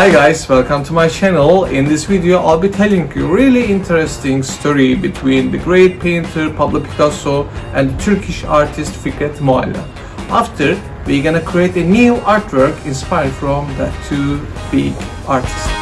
Hi guys, welcome to my channel. In this video I'll be telling you really interesting story between the great painter Pablo Picasso and the Turkish artist Fikret Mualla. After, we're gonna create a new artwork inspired from the two big artists.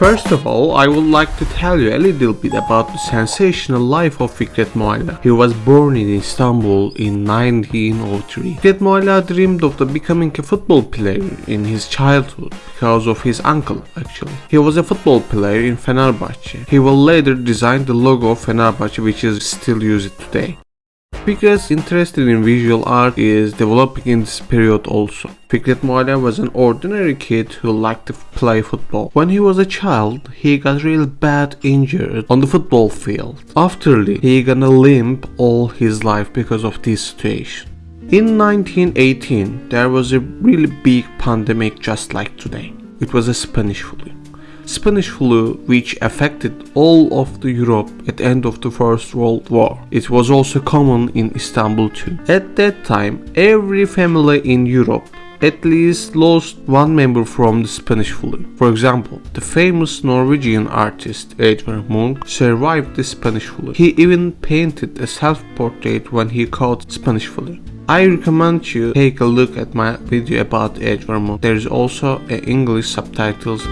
First of all, I would like to tell you a little bit about the sensational life of Fikret Mualla. He was born in Istanbul in 1903. Fikret Mualla dreamed of becoming a football player in his childhood because of his uncle actually. He was a football player in Fenerbahce. He will later design the logo of Fenerbahce which is still used today. Fikret's interest in visual art is developing in this period also. Fikret Mualla was an ordinary kid who liked to play football. When he was a child, he got really bad injured on the football field. Afterly, he gonna limp all his life because of this situation. In 1918, there was a really big pandemic just like today. It was a Spanish flu. Spanish flu which affected all of the Europe at the end of the First World War. It was also common in Istanbul too. At that time, every family in Europe at least lost one member from the Spanish flu. For example, the famous Norwegian artist Edvard Munch survived the Spanish flu. He even painted a self-portrait when he caught Spanish flu. I recommend you take a look at my video about Edvard Munch. There is also English subtitles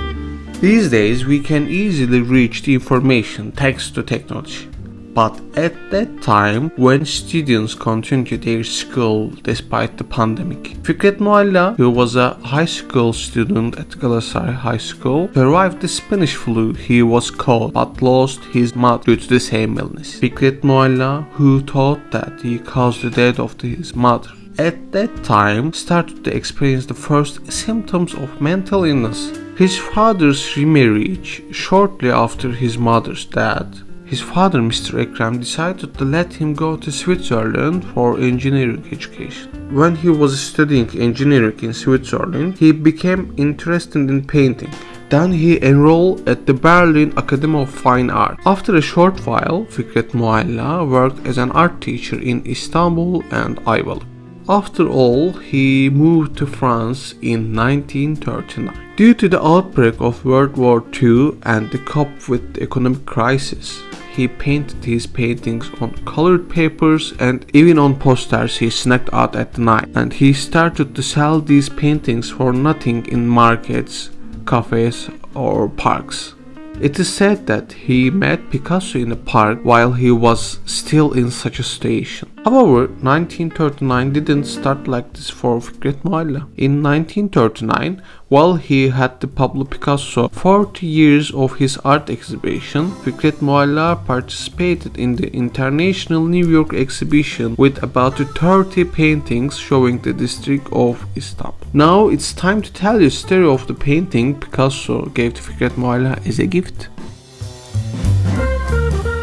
these days we can easily reach the information thanks to technology. But at that time, when students continued their school despite the pandemic, Fikret Mualla, who was a high school student at Galatasaray High School, survived the Spanish flu he was caught but lost his mother due to the same illness. Fikret Mualla, who thought that he caused the death of his mother, at that time started to experience the first symptoms of mental illness. His father's remarriage shortly after his mother's death. His father, Mr. Ekrem, decided to let him go to Switzerland for engineering education. When he was studying engineering in Switzerland, he became interested in painting. Then he enrolled at the Berlin Academy of Fine Art. After a short while, Fikret Mualla worked as an art teacher in Istanbul and Ayvalık. After all, he moved to France in 1939. Due to the outbreak of World War II and the cope with the economic crisis, he painted his paintings on colored papers and even on posters he snuck out at night. And he started to sell these paintings for nothing in markets, cafes or parks. It is said that he met Picasso in a park while he was still in such a station. However, 1939 didn't start like this for Fikret Mualla. In 1939, while he had the Pablo Picasso 40 years of his art exhibition, Fikret Mualla participated in the International New York exhibition with about 30 paintings showing the district of Istanbul. Now it's time to tell you the story of the painting Picasso gave to Fikret Mualla as a gift.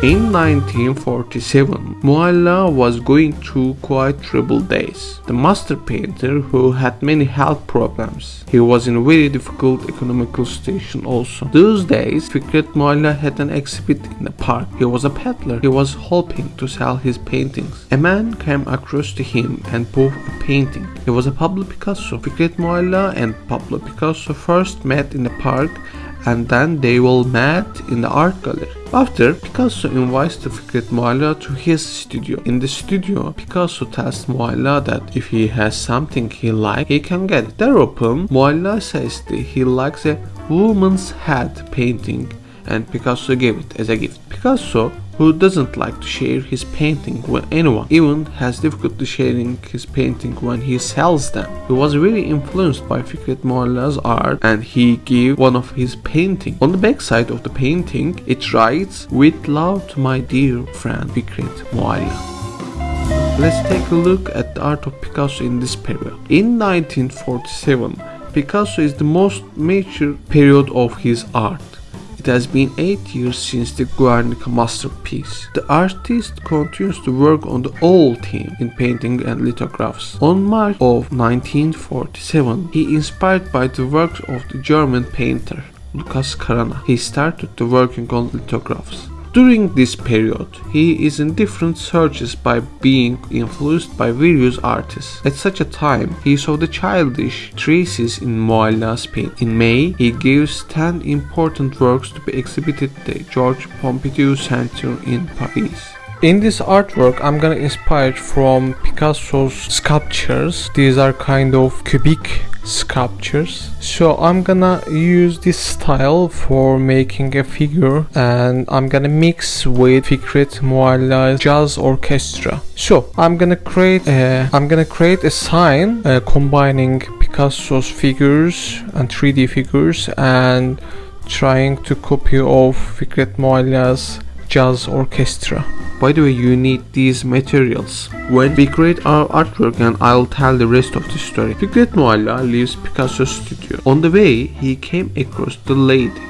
In 1947, Mualla was going through quite troubled days. The master painter who had many health problems. He was in a very difficult economical situation also. Those days, Fikret Mualla had an exhibit in the park. He was a peddler. He was hoping to sell his paintings. A man came across to him and bought a painting. It was a Pablo Picasso. Fikret Mualla and Pablo Picasso first met in the park and then they will meet in the art gallery. After, Picasso invites the Fikret Mualla to his studio. In the studio, Picasso tells Mualla that if he has something he likes, he can get it. Thereupon, Mualla says that he likes a woman's head painting and Picasso gave it as a gift. Picasso who doesn't like to share his painting with anyone, even has difficulty sharing his painting when he sells them. He was really influenced by Fikret art and he gave one of his painting. On the back side of the painting, it writes, With love to my dear friend Fikret. Let's take a look at the art of Picasso in this period. In 1947, Picasso is the most major period of his art. It has been 8 years since the Guernica masterpiece. The artist continues to work on the old theme in painting and lithographs. On March of 1947, he inspired by the works of the German painter Lucas Cranach. He started to working on lithographs. During this period, he is in different searches by being influenced by various artists. At such a time, he saw the childish traces in Mualla's paint. In May, he gives 10 important works to be exhibited at the Georges Pompidou Center in Paris. In this artwork, I'm gonna inspire from Picasso's sculptures. These are kind of cubic sculptures. So I'm gonna use this style for making a figure and I'm gonna mix with Fikret Mualla's jazz orchestra. So I'm gonna create a, I'm gonna create a sign uh, combining Picasso's figures and 3D figures and trying to copy of Fikret Mualla's jazz orchestra. By the way, you need these materials. When we create our artwork and I'll tell the rest of the story. Fikret Mualla leaves Picasso's studio. On the way, he came across the lady.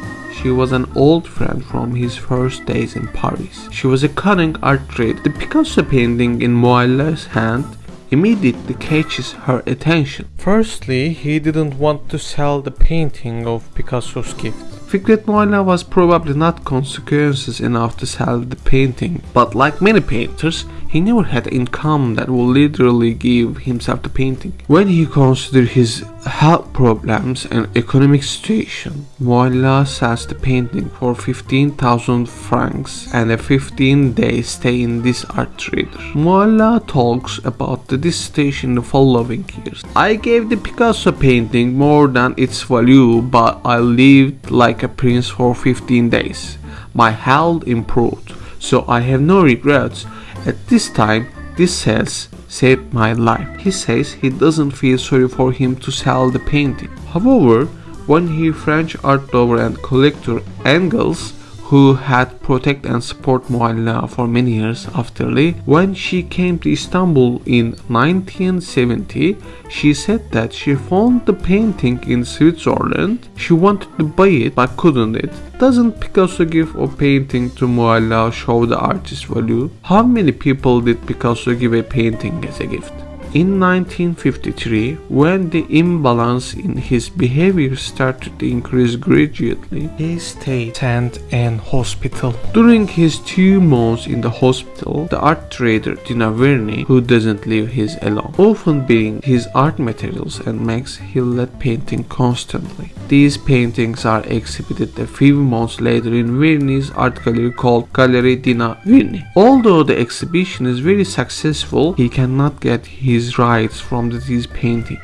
She was an old friend from his first days in Paris. She was a cunning art trader. The Picasso painting in Mualla's hand immediately catches her attention. Firstly, he didn't want to sell the painting of Picasso's gift. Fikret Mualla was probably not consequences enough to sell the painting, but like many painters, he never had income that would literally give himself the painting. When he considered his health problems and economic situation, Mualla sells the painting for 15,000 francs and a 15 day stay in this art trader. Mualla talks about the dissertation in the following years. I gave the Picasso painting more than its value, but I lived like a prince for 15 days. My health improved, so I have no regrets. At this time, this sales saved my life. He says he doesn't feel sorry for him to sell the painting. However, when he French art lover and collector Engels who had protected and supported Mualla for many years afterly. When she came to Istanbul in 1970, she said that she found the painting in Switzerland. She wanted to buy it but couldn't it. Doesn't Picasso give a painting to Mualla show the artist's value? How many people did Picasso give a painting as a gift? In 1953, when the imbalance in his behavior started to increase gradually, he stayed sent in hospital. During his two months in the hospital, the art trader Dina Vierny, who doesn't leave his alone, often brings his art materials and makes Hillet painting constantly. These paintings are exhibited a few months later in Vierny's art gallery called Gallery Dina Vierny. Although the exhibition is very successful, he cannot get his his rights from this painting.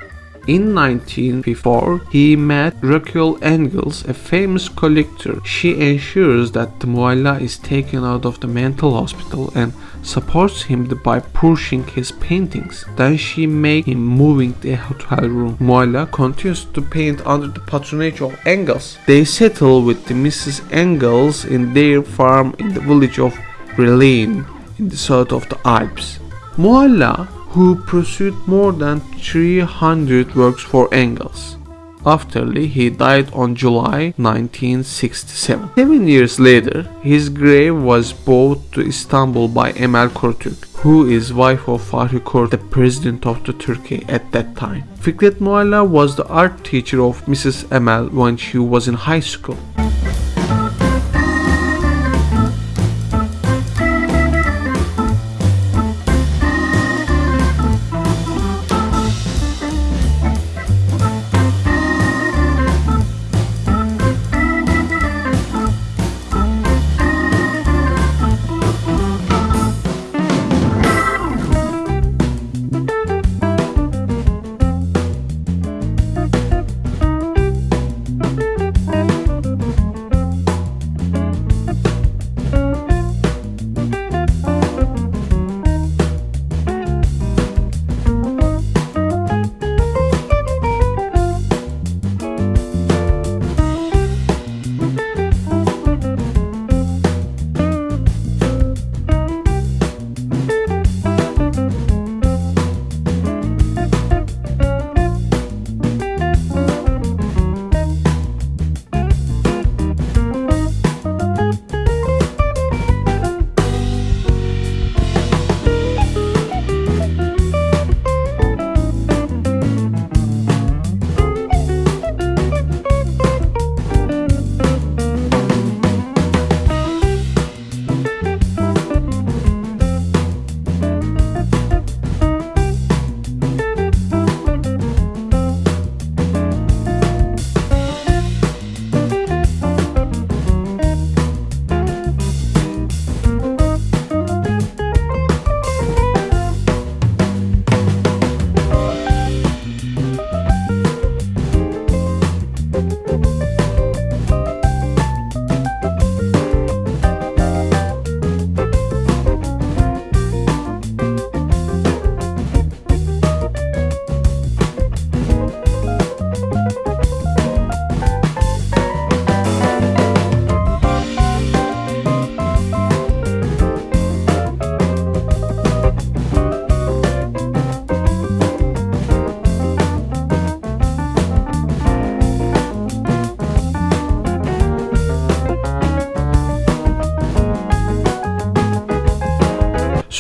In 1954, he met Raquel Engels, a famous collector. She ensures that the is taken out of the mental hospital and supports him by pushing his paintings. Then she makes him moving the hotel room. Mualla continues to paint under the patronage of Engels. They settle with the Mrs. Engels in their farm in the village of Reillanne in the south of the Alps. Mualla who pursued more than 300 works for Engels. Afterly, he died on July 1967. Seven years later, his grave was brought to Istanbul by Emel Korutürk, who is wife of Fahri Kurt, the president of the Turkey at that time. Fikret Mualla was the art teacher of Mrs. Emel when she was in high school.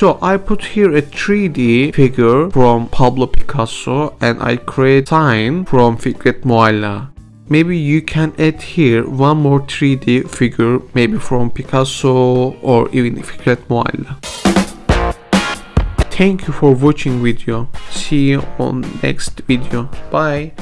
So I put here a 3D figure from Pablo Picasso and I create sign from Fikret Mualla. Maybe you can add here one more 3D figure maybe from Picasso or even Fikret Mualla. Thank you for watching video. See you on next video. Bye.